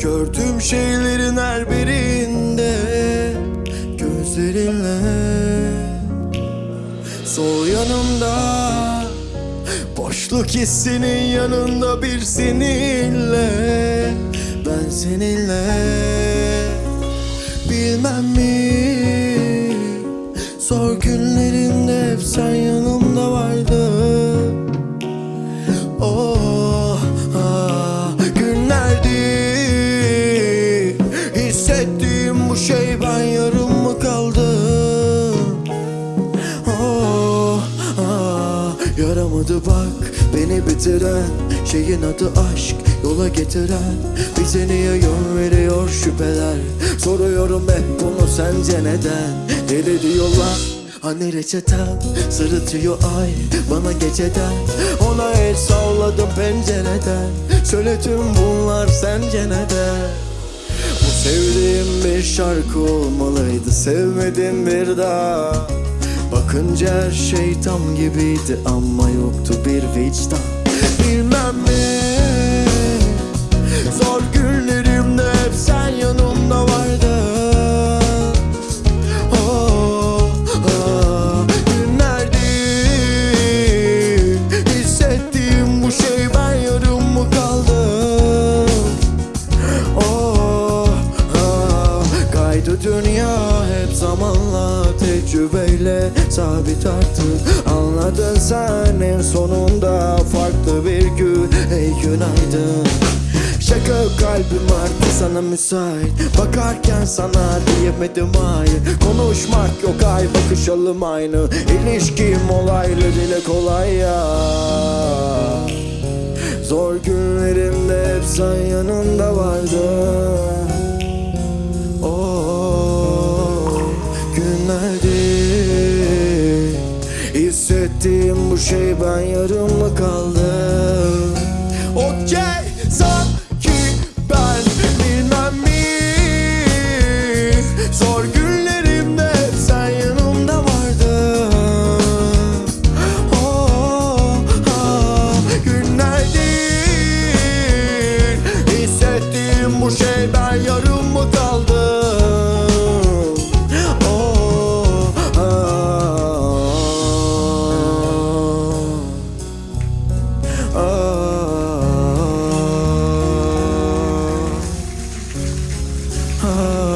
Gördüğüm şeylerin her birinde Gözlerinle. Sol yanımda Boşluk hissinin yanında bir seninle. Ben seninle Bilmem mi? Zor günlerimde hep sen beni bitiren Şeyin adı aşk yola getiren. Bize niye yön veriyor şüpheler? Soruyorum hep bunu sence neden? Deli diyorlar Hani reçeten sırıtıyor ay bana geceden. Ona el salladım pencereden. Söyle tüm bunlar sence neden? Bu sevdiğim bir şarkı olmalıydı Sevmedim bir daha Bakınca her şey tam gibiydi Ama yoktu bir vicdan. Bilmem mi? Zor günlerimde hep sen yanımda vardın. Oh, günlerdi Hissettiğim bu şey ben yarım mı kaldım? Oh, ah, kaydı dünya hep zamanla tecrübeyle sabit artık Anladın sen en sonunda farklı bir gün. Ey günaydın. Şaka kalbim artık sana müsait. Bakarken sana diyemedim hayır Konuşmak yok ay bakışalım aynı. İlişkim olaylı dile kolay ya. Zor günlerimde hep sen yanımda vardın Kaybettiğim bu şey ben yarım mı kaldım? Oh.